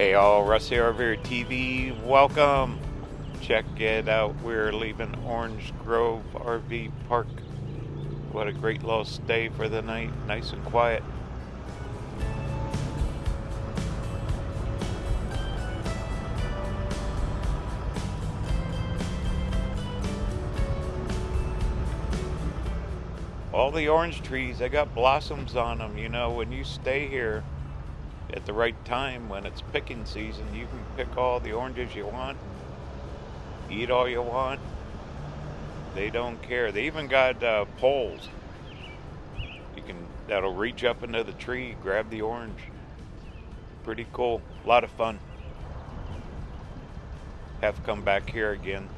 Hey all, Rusty RV TV, welcome. Check it out. We're leaving Orange Grove RV Park. What a great little stay for the night, nice and quiet. All the orange trees, they got blossoms on them. You know, when you stay here, at the right time when it's picking season. You can pick all the oranges you want, eat all you want. They don't care. They even got uh, poles. You can that'll reach up into the tree, grab the orange. Pretty cool. A lot of fun. Have to come back here again.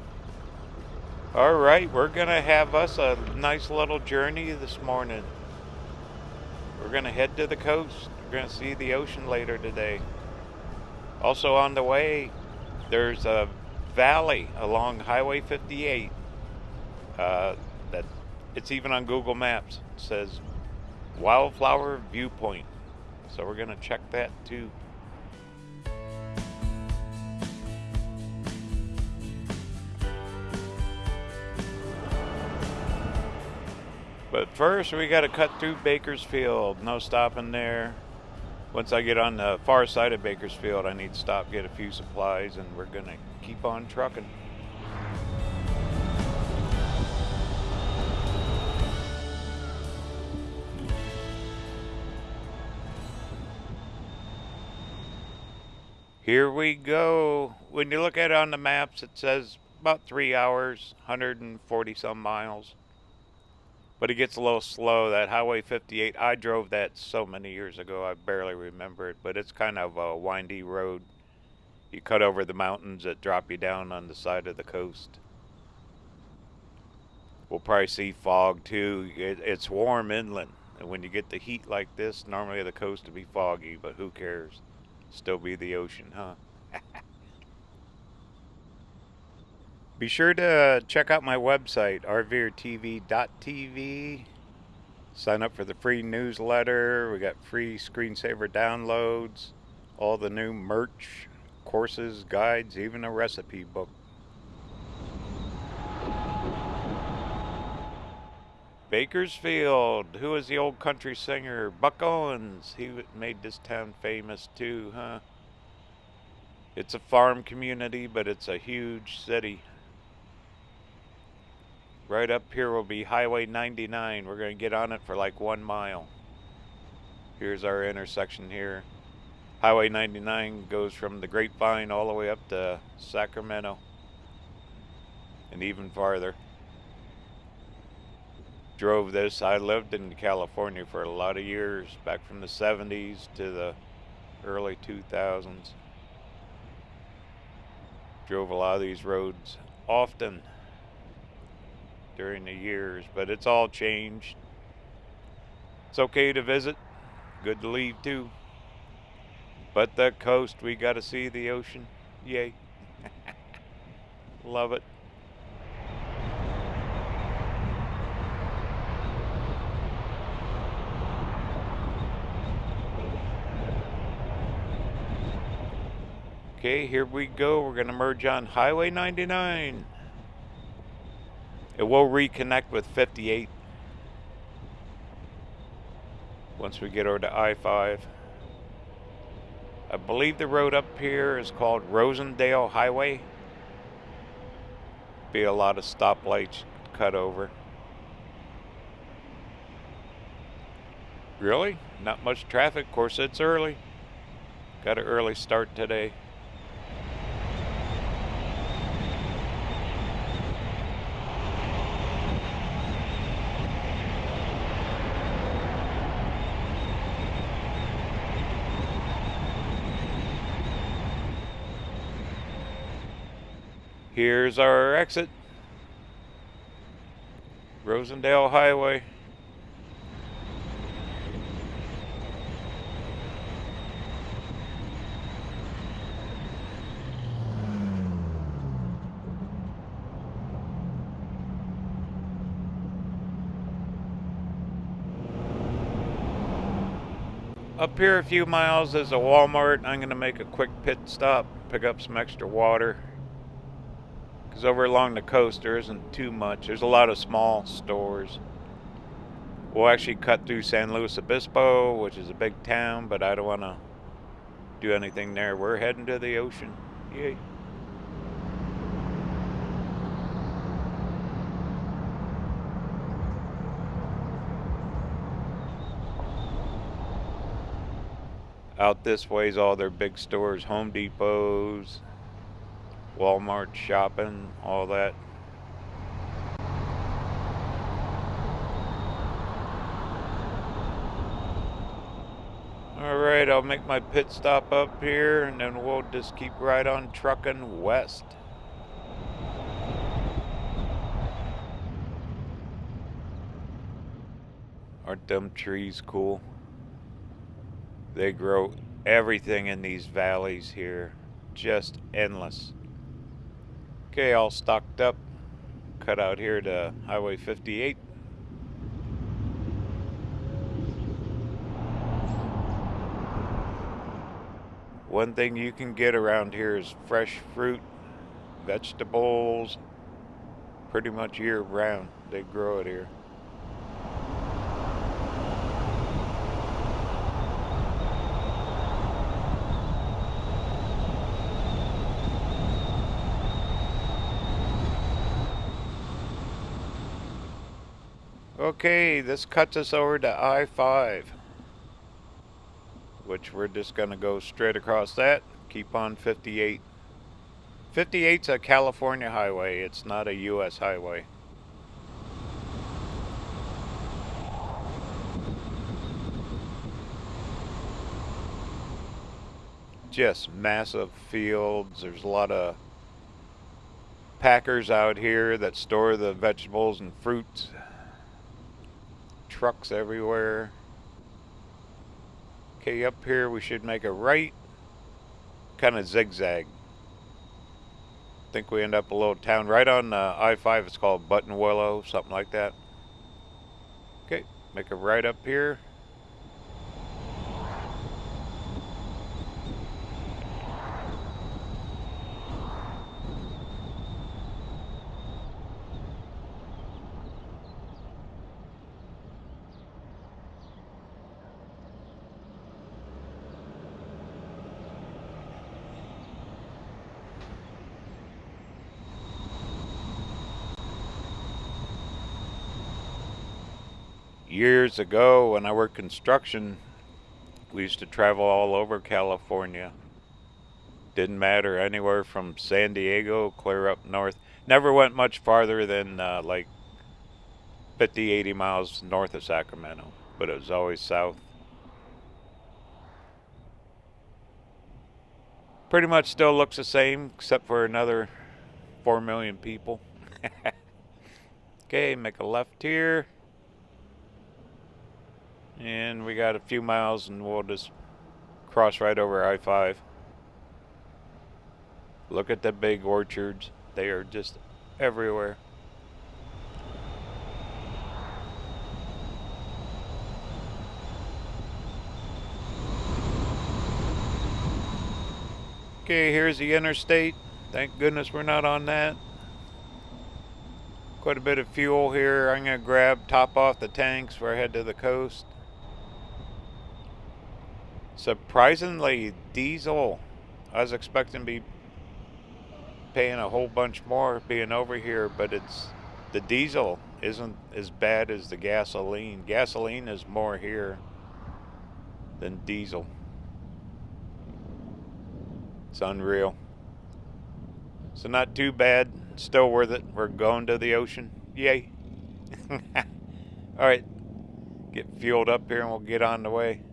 All right, we're gonna have us a nice little journey this morning. We're gonna head to the coast going to see the ocean later today. Also on the way, there's a valley along Highway 58 uh, that it's even on Google Maps. It says Wildflower Viewpoint. So we're going to check that too. But first, we got to cut through Bakersfield. No stopping there once I get on the far side of Bakersfield, I need to stop, get a few supplies, and we're going to keep on trucking. Here we go. When you look at it on the maps, it says about three hours, 140 some miles but it gets a little slow. That Highway 58, I drove that so many years ago, I barely remember it, but it's kind of a windy road. You cut over the mountains that drop you down on the side of the coast. We'll probably see fog too. It, it's warm inland, and when you get the heat like this, normally the coast would be foggy, but who cares? Still be the ocean, huh? Be sure to check out my website, rvrtv.tv. Sign up for the free newsletter. We got free screensaver downloads, all the new merch, courses, guides, even a recipe book. Bakersfield. Who is the old country singer? Buck Owens. He made this town famous too, huh? It's a farm community, but it's a huge city. Right up here will be Highway 99. We're going to get on it for like one mile. Here's our intersection here. Highway 99 goes from the Grapevine all the way up to Sacramento and even farther. Drove this. I lived in California for a lot of years, back from the 70s to the early 2000s. Drove a lot of these roads often during the years, but it's all changed. It's okay to visit, good to leave too. But the coast, we got to see the ocean. Yay. Love it. Okay, here we go. We're going to merge on Highway 99. It will reconnect with 58 once we get over to I-5. I believe the road up here is called Rosendale Highway. Be a lot of stoplights cut over. Really? Not much traffic. Of course, it's early. Got an early start today. Here's our exit. Rosendale Highway. Up here a few miles is a Walmart. I'm going to make a quick pit stop, pick up some extra water. Because over along the coast there isn't too much. There's a lot of small stores. We'll actually cut through San Luis Obispo, which is a big town, but I don't want to do anything there. We're heading to the ocean. Yay. Out this way is all their big stores, Home Depots, Walmart shopping, all that. Alright, I'll make my pit stop up here and then we'll just keep right on trucking west. Aren't them trees cool? They grow everything in these valleys here. Just endless. Okay, all stocked up. Cut out here to Highway 58. One thing you can get around here is fresh fruit, vegetables, pretty much year round. They grow it here. Okay, this cuts us over to I-5 which we're just going to go straight across that, keep on 58. 58's a California highway, it's not a U.S. highway. Just massive fields, there's a lot of packers out here that store the vegetables and fruits. Trucks everywhere. Okay, up here we should make a right, kind of zigzag. Think we end up a little town right on uh, I-5. It's called Buttonwillow, something like that. Okay, make a right up here. Years ago when I worked construction, we used to travel all over California. Didn't matter anywhere from San Diego clear up north. Never went much farther than uh, like 50, 80 miles north of Sacramento, but it was always south. Pretty much still looks the same, except for another 4 million people. okay, make a left here. And we got a few miles and we'll just cross right over I-5. Look at the big orchards. They are just everywhere. Okay, here's the interstate. Thank goodness we're not on that. Quite a bit of fuel here. I'm going to grab, top off the tanks before I head to the coast. Surprisingly, diesel. I was expecting to be paying a whole bunch more being over here, but it's the diesel isn't as bad as the gasoline. Gasoline is more here than diesel. It's unreal. So not too bad. Still worth it. We're going to the ocean. Yay. All right. Get fueled up here and we'll get on the way.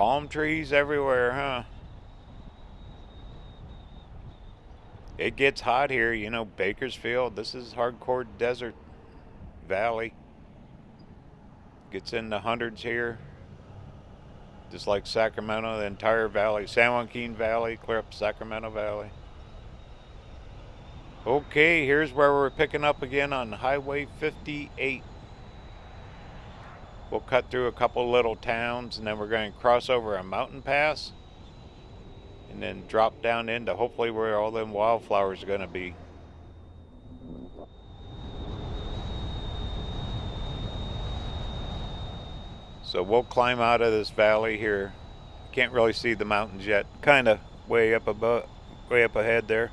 Palm trees everywhere, huh? It gets hot here, you know, Bakersfield. This is hardcore desert valley. Gets in the hundreds here. Just like Sacramento, the entire valley, San Joaquin Valley, clear up Sacramento Valley. Okay, here's where we're picking up again on Highway 58. We'll cut through a couple little towns and then we're going to cross over a mountain pass and then drop down into hopefully where all them wildflowers are going to be. So we'll climb out of this valley here. Can't really see the mountains yet. Kind of way up above, way up ahead there.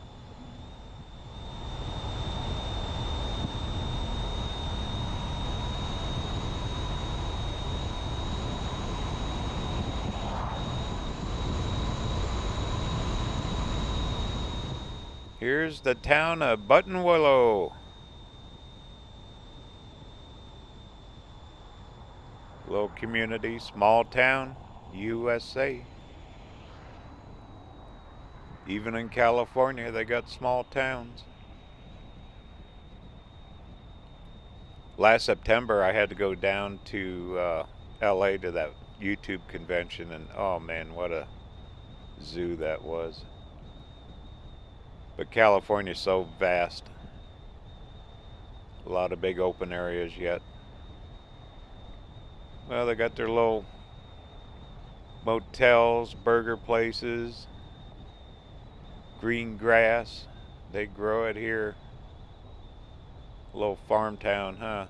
Here's the town of Buttonwillow. Little community, small town, USA. Even in California, they got small towns. Last September, I had to go down to uh, LA to that YouTube convention, and oh man, what a zoo that was. But California's so vast. A lot of big open areas yet. Well, they got their little motels, burger places, green grass. They grow it here. A little farm town, huh?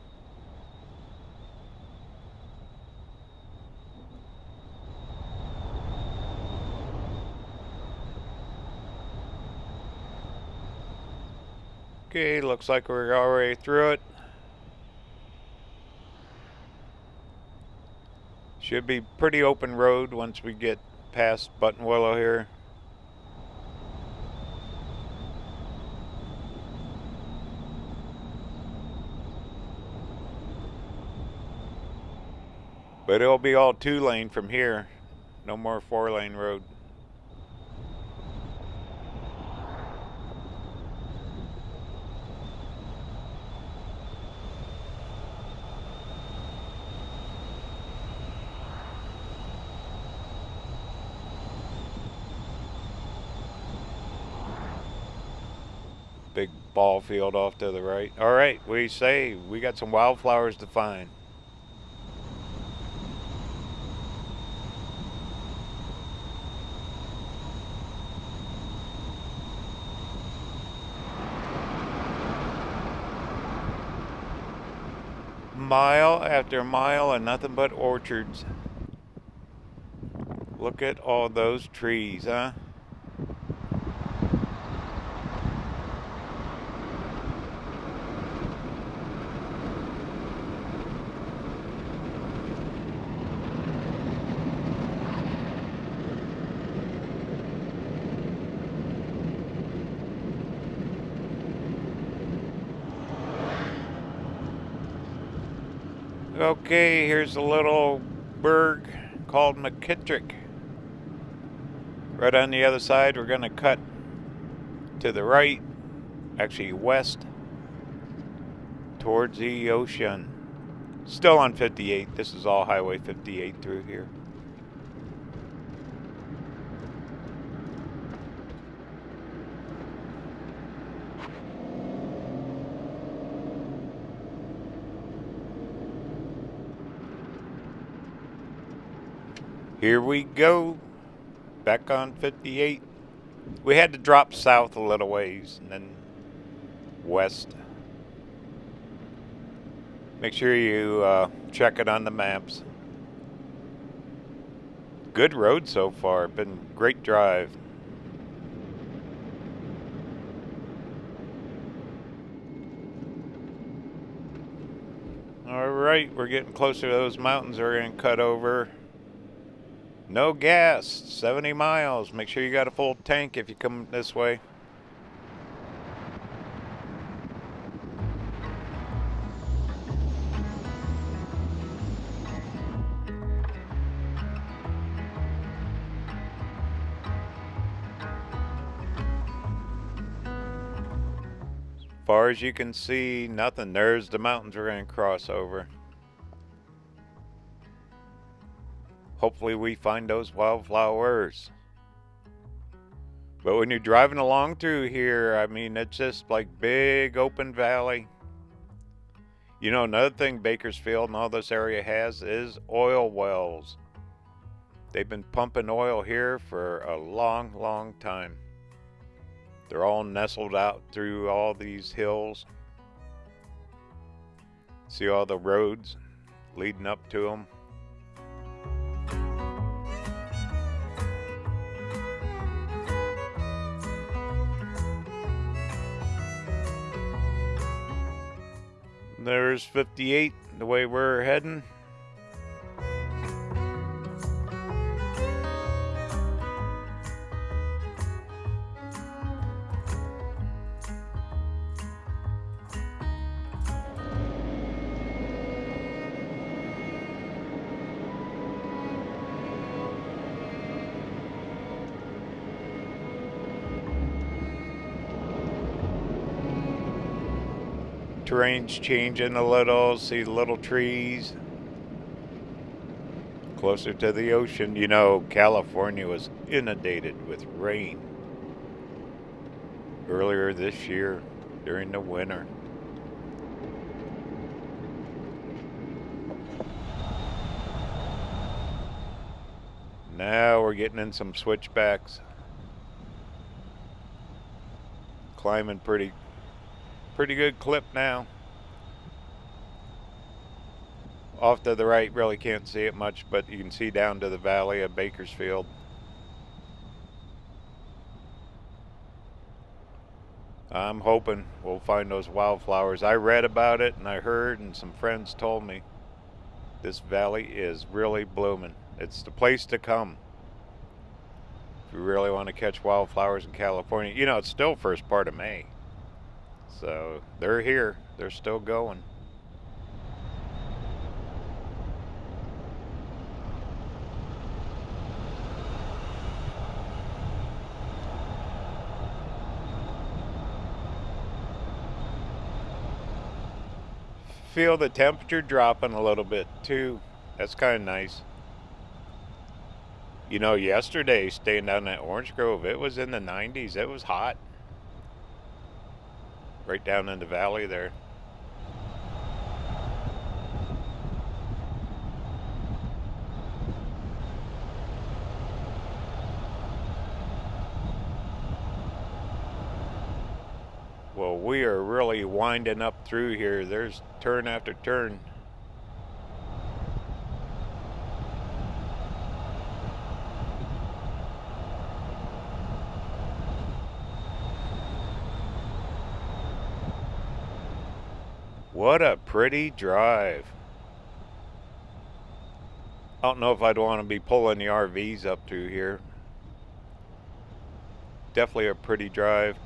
Okay, looks like we're already through it. Should be pretty open road once we get past Buttonwillow here. But it'll be all two lane from here. No more four lane road. big ball field off to the right. All right, we say we got some wildflowers to find. Mile after mile and nothing but orchards. Look at all those trees, huh? Okay, here's a little burg called McKittrick. Right on the other side, we're going to cut to the right, actually west, towards the ocean. Still on 58. This is all Highway 58 through here. Here we go. Back on 58. We had to drop south a little ways and then west. Make sure you uh, check it on the maps. Good road so far. Been great drive. All right, we're getting closer to those mountains. We're going to cut over. No gas, 70 miles. Make sure you got a full tank if you come this way. As far as you can see, nothing. There's the mountains we're going to cross over. Hopefully we find those wildflowers. But when you're driving along through here, I mean, it's just like big open valley. You know, another thing Bakersfield and all this area has is oil wells. They've been pumping oil here for a long, long time. They're all nestled out through all these hills. See all the roads leading up to them. There's 58, the way we're heading. Terrain's changing a little, see little trees. Closer to the ocean, you know, California was inundated with rain earlier this year during the winter. Now we're getting in some switchbacks. Climbing pretty pretty good clip now. Off to the right, really can't see it much, but you can see down to the valley of Bakersfield. I'm hoping we'll find those wildflowers. I read about it and I heard and some friends told me this valley is really blooming. It's the place to come. If you really want to catch wildflowers in California. You know, it's still first part of May. So they're here. They're still going. Feel the temperature dropping a little bit too. That's kind of nice. You know, yesterday staying down at Orange Grove, it was in the 90s. It was hot right down in the valley there. Well, we are really winding up through here. There's turn after turn. What a pretty drive. I don't know if I'd want to be pulling the RVs up through here. Definitely a pretty drive.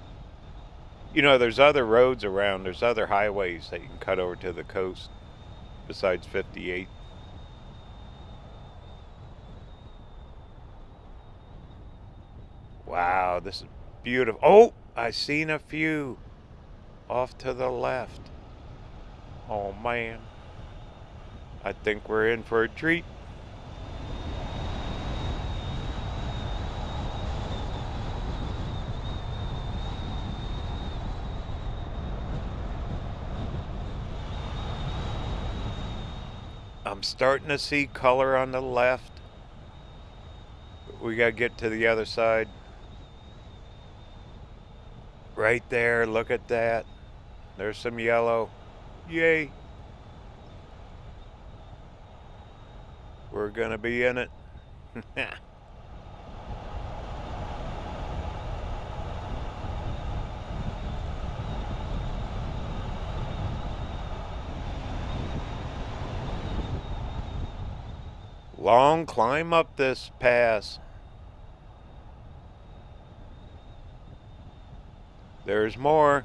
You know, there's other roads around. There's other highways that you can cut over to the coast besides 58. Wow, this is beautiful. Oh, I seen a few off to the left. Oh man. I think we're in for a treat. I'm starting to see color on the left. We got to get to the other side. Right there, look at that. There's some yellow. Yay. We're going to be in it. Long climb up this pass. There's more.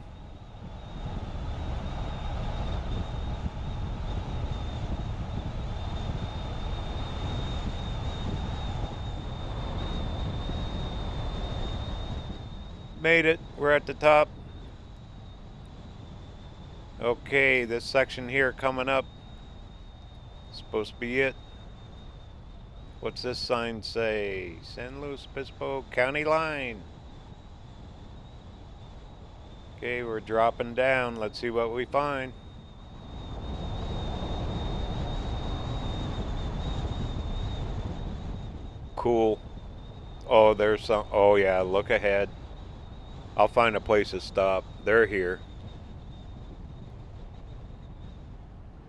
made it. We're at the top. Okay, this section here coming up. Supposed to be it. What's this sign say? San Luis Obispo County line. Okay, we're dropping down. Let's see what we find. Cool. Oh, there's some. Oh, yeah, look ahead. I'll find a place to stop. They're here.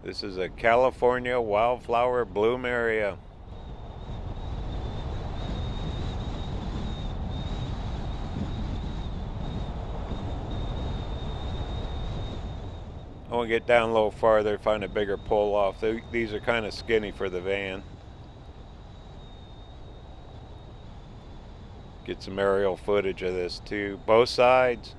This is a California wildflower bloom area. Get down a little farther, find a bigger pull off. These are kind of skinny for the van. Get some aerial footage of this too. Both sides.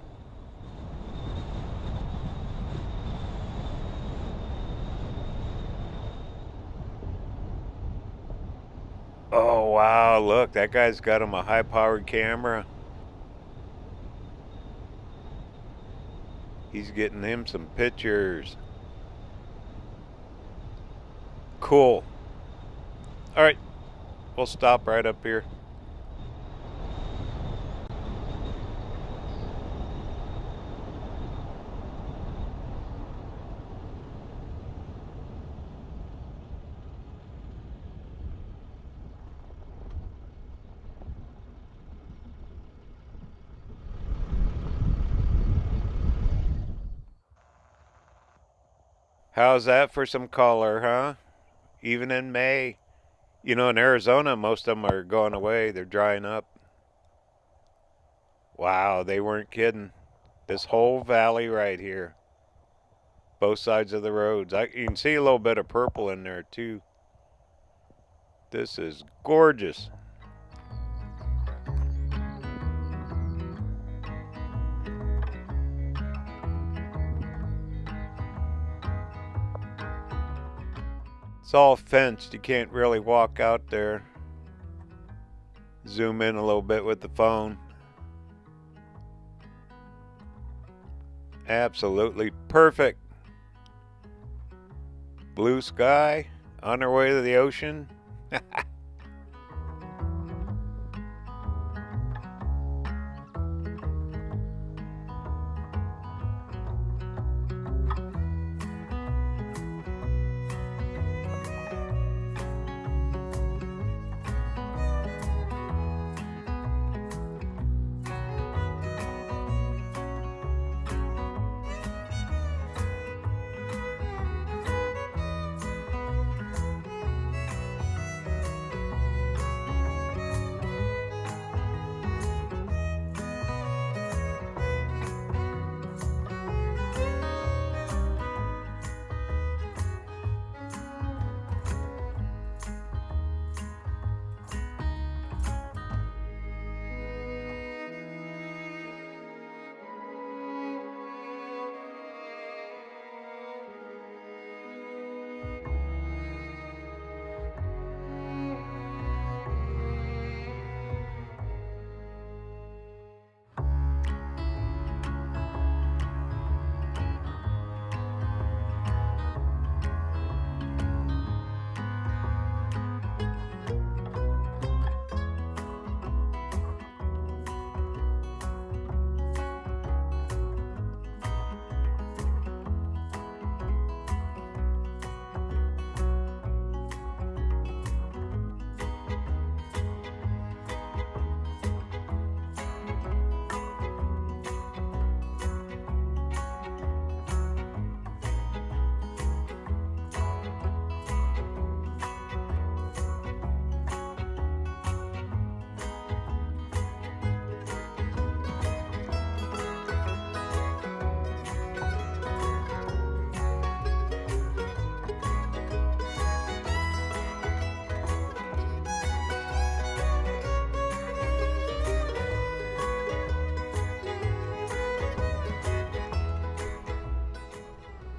Oh wow, look, that guy's got him a high powered camera. He's getting him some pictures. Cool. All right, we'll stop right up here. How's that for some color, huh? Even in May. You know, in Arizona, most of them are going away. They're drying up. Wow, they weren't kidding. This whole valley right here. Both sides of the roads. I, you can see a little bit of purple in there, too. This is gorgeous. It's all fenced. You can't really walk out there. Zoom in a little bit with the phone. Absolutely perfect. Blue sky on our way to the ocean.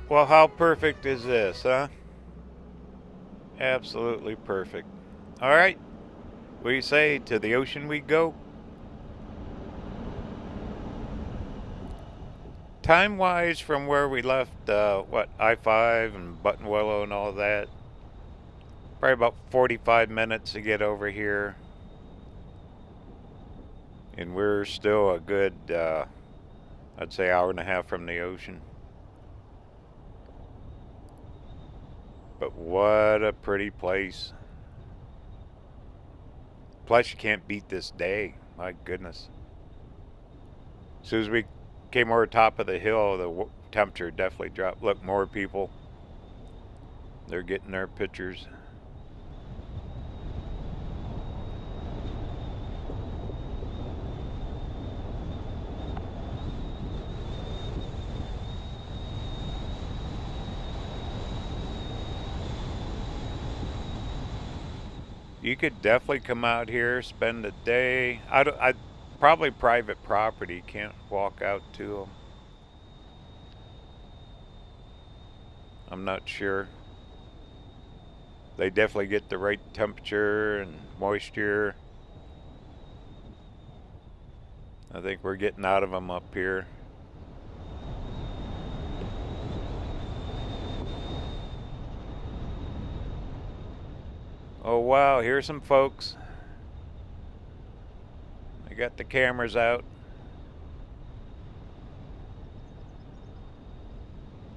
Well, how perfect is this, huh? Absolutely perfect. All right. We say? To the ocean we go? Time-wise, from where we left, uh, what, I-5 and Buttonwillow and all that, Probably about 45 minutes to get over here. And we're still a good, uh, I'd say, hour and a half from the ocean. But what a pretty place. Plus, you can't beat this day. My goodness. As soon as we came over top of the hill, the temperature definitely dropped. Look, more people. They're getting their pictures. You could definitely come out here, spend a day. I, I probably private property. Can't walk out to them. I'm not sure. They definitely get the right temperature and moisture. I think we're getting out of them up here. Oh wow, here's some folks. I got the cameras out.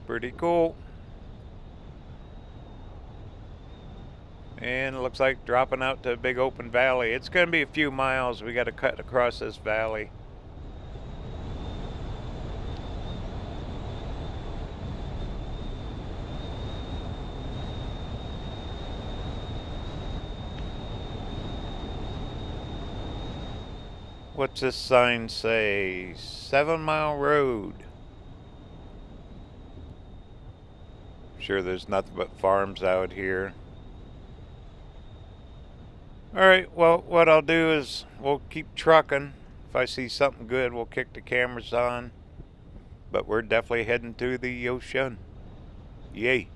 Pretty cool. And it looks like dropping out to a big open valley. It's going to be a few miles. We got to cut across this valley. What's this sign say? Seven Mile Road. Sure there's nothing but farms out here. Alright, well what I'll do is we'll keep trucking. If I see something good we'll kick the cameras on. But we're definitely heading to the ocean. Yay.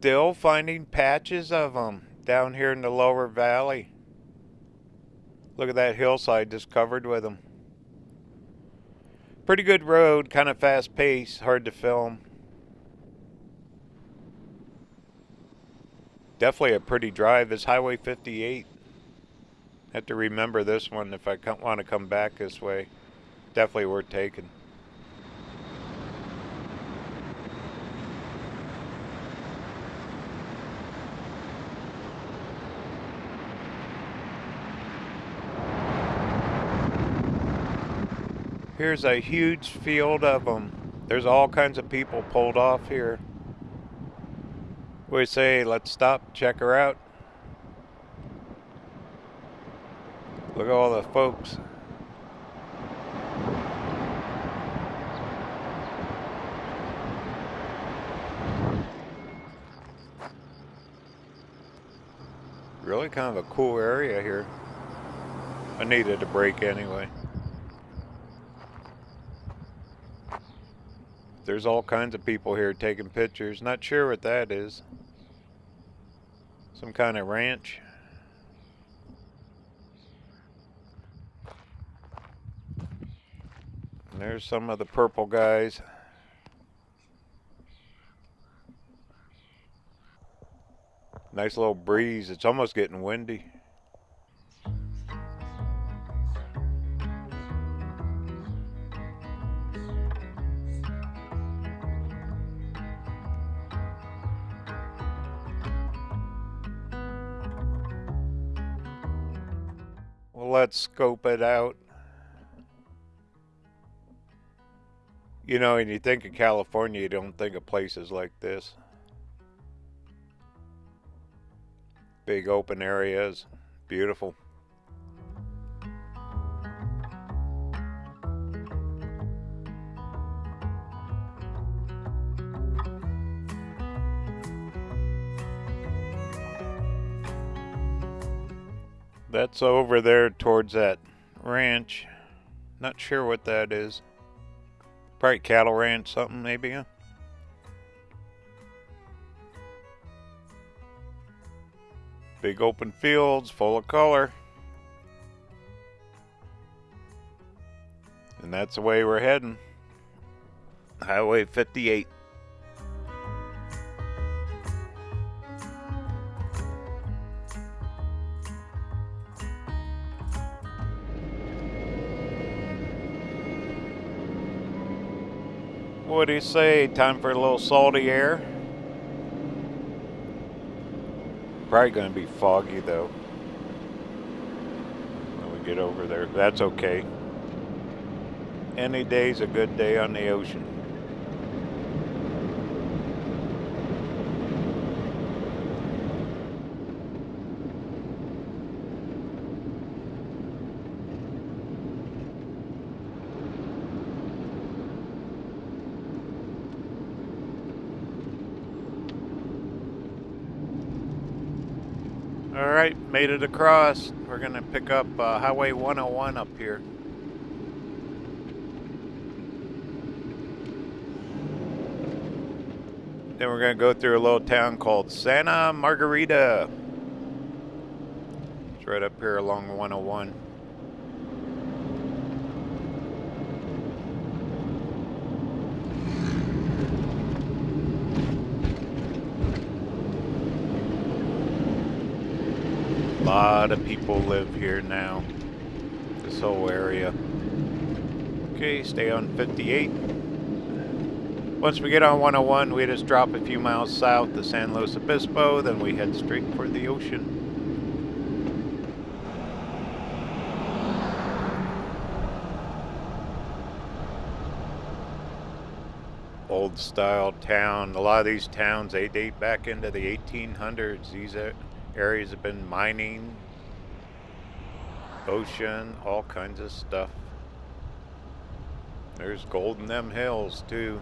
still finding patches of them down here in the lower valley. Look at that hillside just covered with them. Pretty good road, kind of fast pace, hard to film. Definitely a pretty drive. This Highway 58. Have to remember this one if I want to come back this way. Definitely worth taking. Here's a huge field of them. There's all kinds of people pulled off here. We say, let's stop, check her out. Look at all the folks. Really kind of a cool area here. I needed a break anyway. There's all kinds of people here taking pictures. Not sure what that is. Some kind of ranch. And there's some of the purple guys. Nice little breeze. It's almost getting windy. Let's scope it out. You know, and you think of California, you don't think of places like this. Big open areas, beautiful. That's over there towards that Ranch. Not sure what that is. Probably cattle ranch, something maybe. Huh? Big open fields full of color. And that's the way we're heading. Highway 58. What do you say? Time for a little salty air? Probably going to be foggy though. When we get over there. That's okay. Any day's a good day on the ocean. All right, made it across. We're gonna pick up uh, Highway 101 up here. Then we're gonna go through a little town called Santa Margarita. It's right up here along 101. A lot of people live here now. This whole area. Okay, stay on 58. Once we get on 101, we just drop a few miles south to San Luis Obispo, then we head straight for the ocean. Old style town. A lot of these towns, they date back into the 1800s. These areas have been mining, ocean, all kinds of stuff. There's gold in them hills too.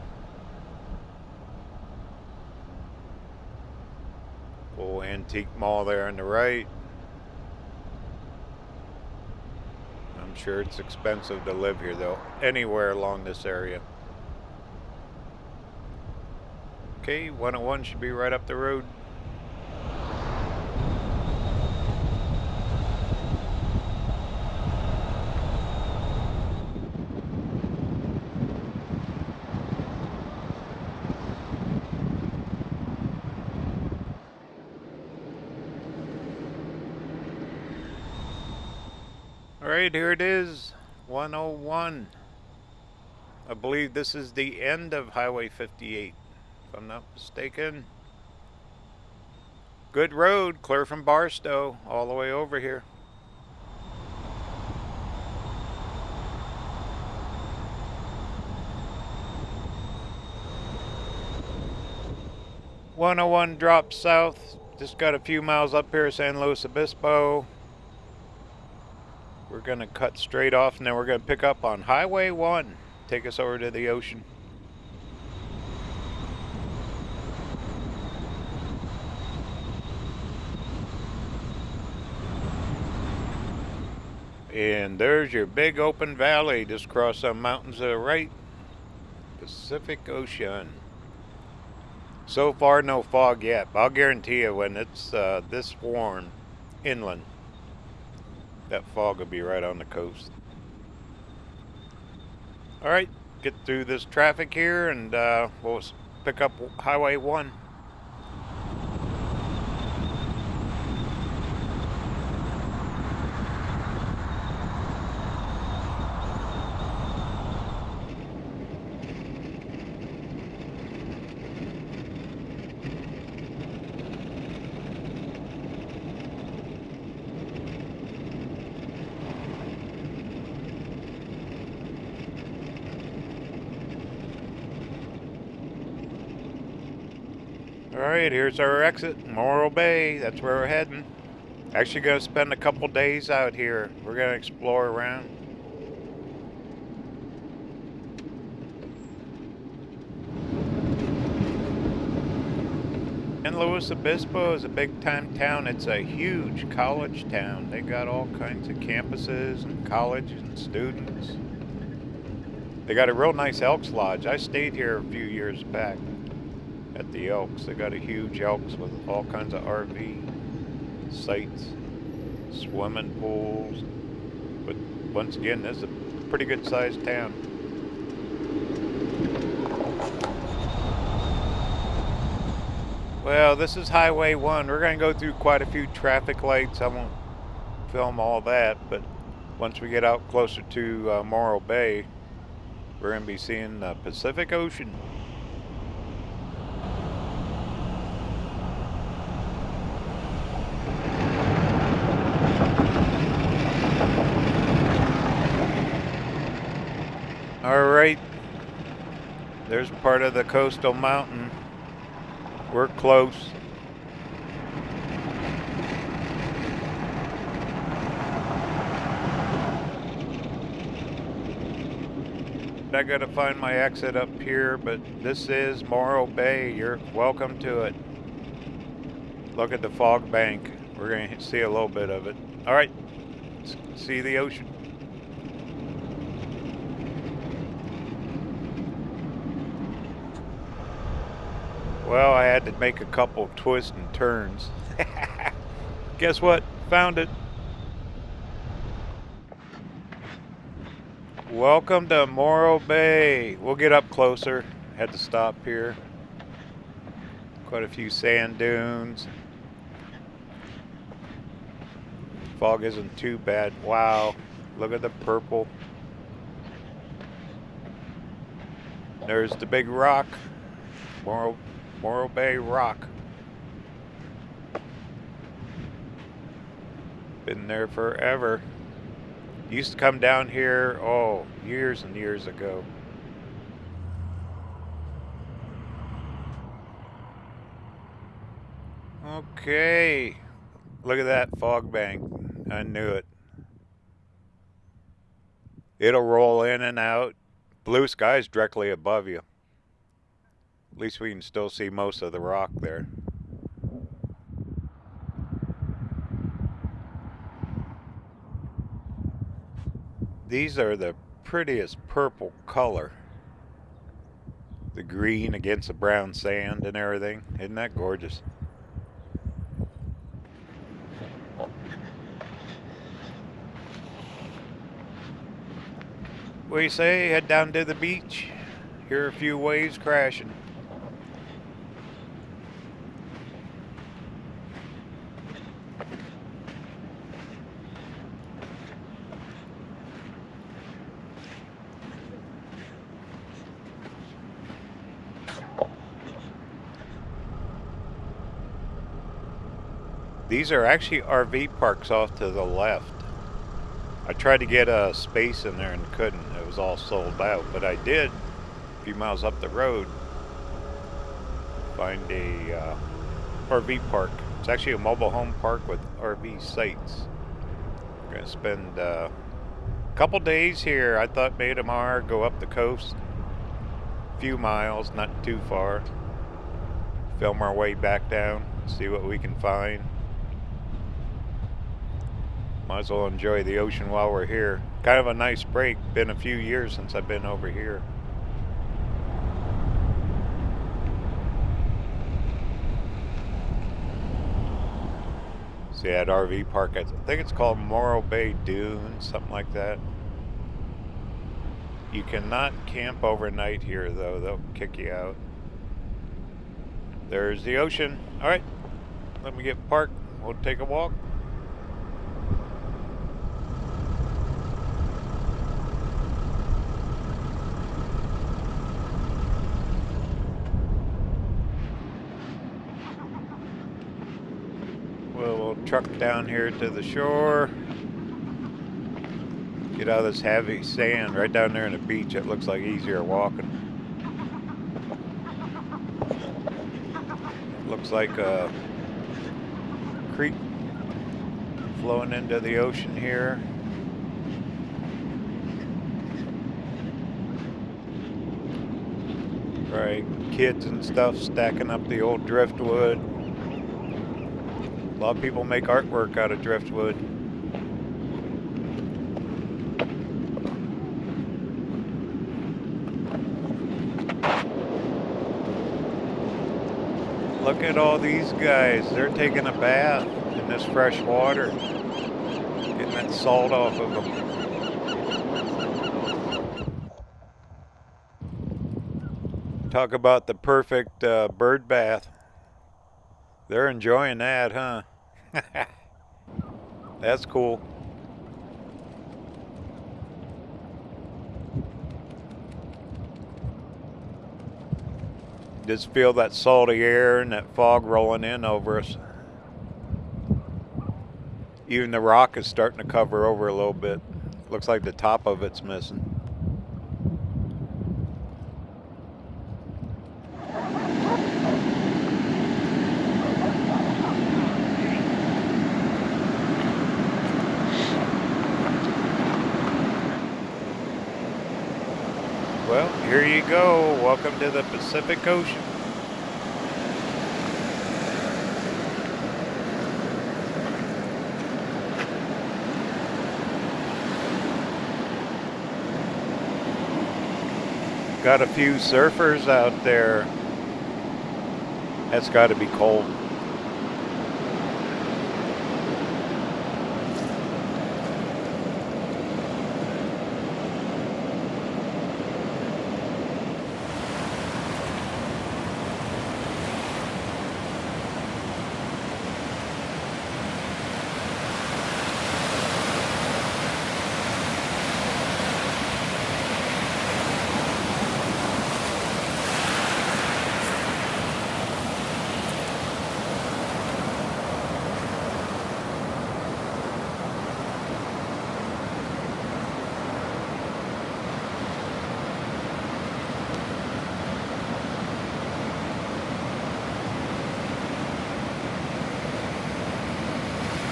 Old antique mall there on the right. I'm sure it's expensive to live here though, anywhere along this area. Okay, 101 should be right up the road. Alright, here it is. 101. I believe this is the end of Highway 58, if I'm not mistaken. Good road, clear from Barstow, all the way over here. One oh one drops south. Just got a few miles up here, San Luis Obispo. We're going to cut straight off and then we're going to pick up on Highway 1. Take us over to the ocean. And there's your big open valley just across some mountains to the right. Pacific Ocean. So far, no fog yet. but I'll guarantee you when it's uh, this warm inland, that fog will be right on the coast. All right, get through this traffic here and uh, we'll pick up Highway 1. Here's our exit, Morro Bay. That's where we're heading. Actually going to spend a couple days out here. We're going to explore around. San Luis Obispo is a big time town. It's a huge college town. They got all kinds of campuses and colleges and students. They got a real nice Elks Lodge. I stayed here a few years back at the Elks. They got a huge Elks with all kinds of RV sites, swimming pools. But once again, this is a pretty good sized town. Well, this is Highway 1. We're going to go through quite a few traffic lights. I won't film all that, but once we get out closer to uh, Morro Bay, we're going to be seeing the Pacific Ocean. All right, there's part of the coastal mountain. We're close. I gotta find my exit up here, but this is Morro Bay. You're welcome to it. Look at the fog bank. We're gonna see a little bit of it. All right, see the ocean. Well, I had to make a couple twists and turns. Guess what? Found it. Welcome to Morro Bay. We'll get up closer. Had to stop here. Quite a few sand dunes. Fog isn't too bad. Wow. Look at the purple. There's the big rock. Morro Morro Bay Rock. Been there forever. Used to come down here, oh, years and years ago. Okay. Look at that fog bank. I knew it. It'll roll in and out. Blue skies directly above you. At least we can still see most of the rock there. These are the prettiest purple color. The green against the brown sand and everything. Isn't that gorgeous? What do you say? Head down to the beach. Hear a few waves crashing. These are actually RV parks off to the left. I tried to get a space in there and couldn't. It was all sold out. But I did, a few miles up the road, find a uh, RV park. It's actually a mobile home park with RV sites. I'm going to spend uh, a couple days here. I thought maybe tomorrow go up the coast. A few miles, not too far. Film our way back down, see what we can find. Might as well enjoy the ocean while we're here. Kind of a nice break. Been a few years since I've been over here. See that RV park, I think it's called Morro Bay Dunes, something like that. You cannot camp overnight here though, they'll kick you out. There's the ocean. Alright, let me get parked. We'll take a walk. Truck down here to the shore. Get out of this heavy sand right down there in the beach. It looks like easier walking. Looks like a creek flowing into the ocean here. Right, kids and stuff stacking up the old driftwood. A lot of people make artwork out of driftwood. Look at all these guys. They're taking a bath in this fresh water. Getting that salt off of them. Talk about the perfect uh, bird bath. They're enjoying that, huh? That's cool. Just feel that salty air and that fog rolling in over us. Even the rock is starting to cover over a little bit. Looks like the top of it's missing. Well, here you go. Welcome to the Pacific Ocean. Got a few surfers out there. That's got to be cold.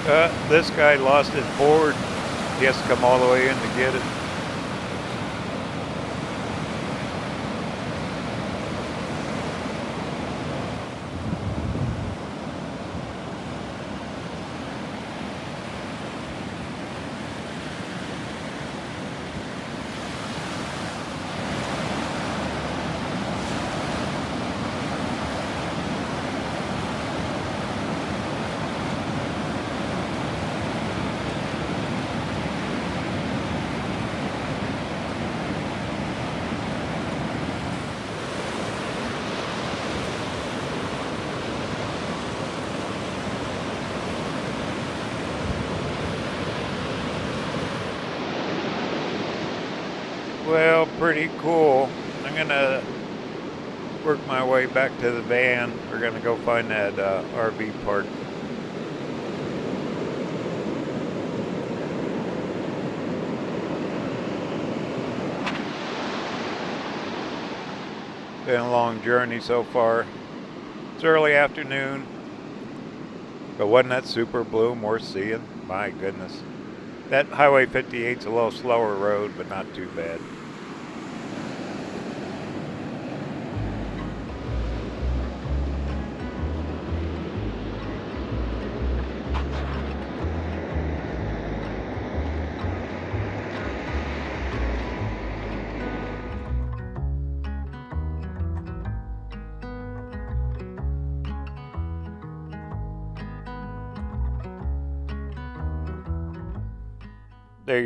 Uh, this guy lost his board. He has to come all the way in to get it. Well, pretty cool. I'm gonna work my way back to the van. We're gonna go find that uh, RV park. Been a long journey so far. It's early afternoon, but wasn't that super bloom worth seeing? My goodness. That Highway 58's a little slower road, but not too bad.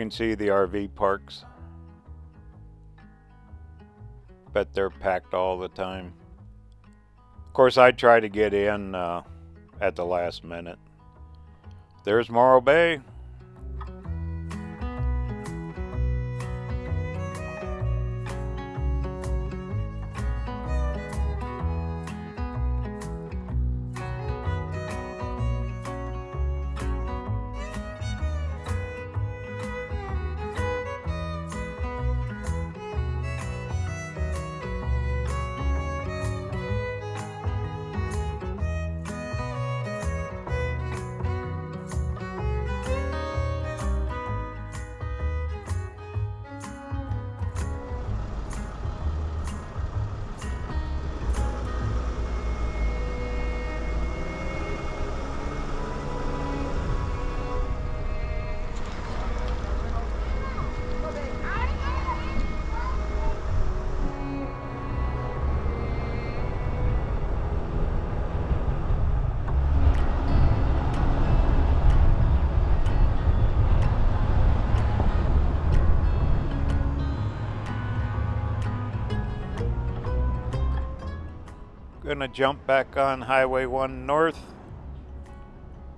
Can see the RV parks. Bet they're packed all the time. Of course, I try to get in uh, at the last minute. There's Morro Bay. Gonna jump back on Highway 1 North.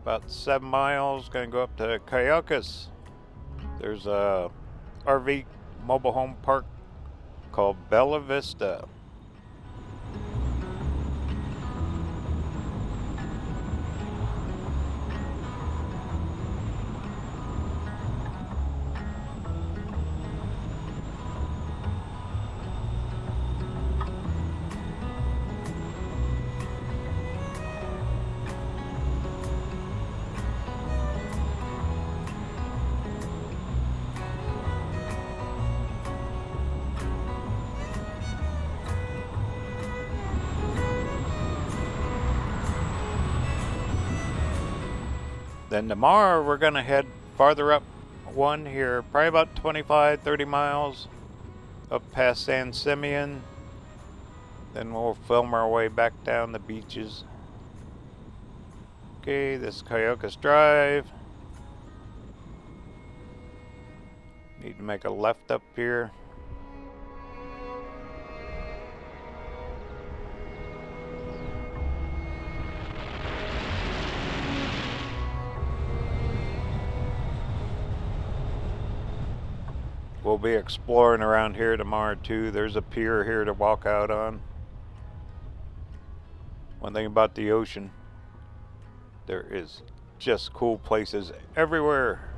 About seven miles. Gonna go up to Cayucos. There's a RV mobile home park called Bella Vista. Then tomorrow we're going to head farther up one here, probably about 25, 30 miles up past San Simeon. Then we'll film our way back down the beaches. Okay, this is Cayucos Drive. Need to make a left up here. Be exploring around here tomorrow too. There's a pier here to walk out on. One thing about the ocean, there is just cool places everywhere.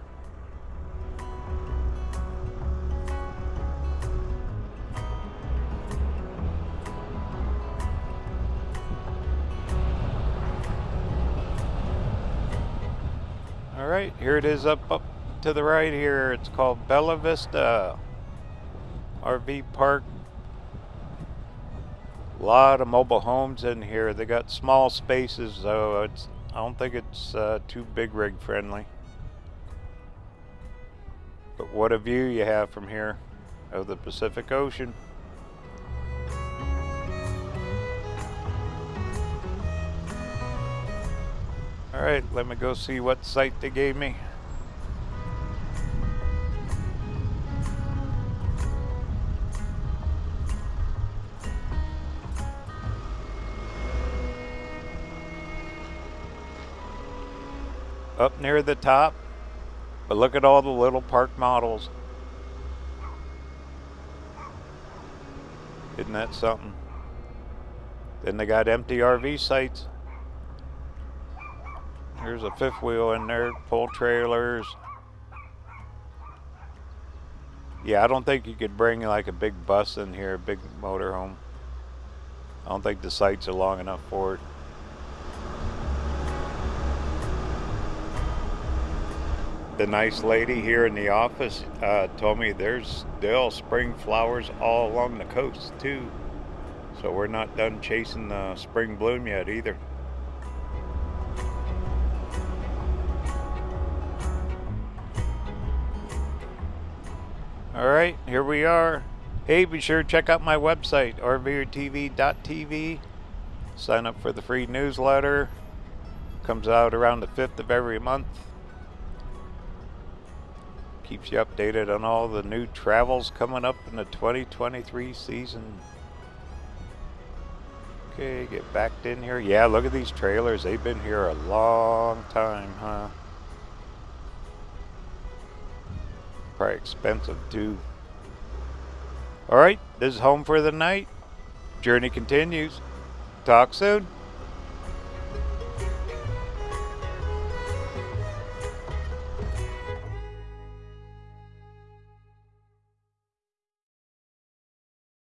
All right, here it is up up to the right here, it's called Bella Vista RV Park. A lot of mobile homes in here. They got small spaces, so It's I don't think it's uh, too big rig friendly. But what a view you have from here of the Pacific Ocean. Alright, let me go see what site they gave me. Up near the top. But look at all the little park models. Isn't that something? Then they got empty RV sites. Here's a fifth wheel in there, pull trailers. Yeah, I don't think you could bring like a big bus in here, a big motorhome. I don't think the sites are long enough for it. The nice lady here in the office uh, told me there's still spring flowers all along the coast too. So we're not done chasing the spring bloom yet either. All right, here we are. Hey, be sure to check out my website, rvrtv.tv. Sign up for the free newsletter. Comes out around the 5th of every month keeps you updated on all the new travels coming up in the 2023 season. Okay, get backed in here. Yeah, look at these trailers. They've been here a long time, huh? Probably expensive too. Alright, this is home for the night. Journey continues. Talk soon.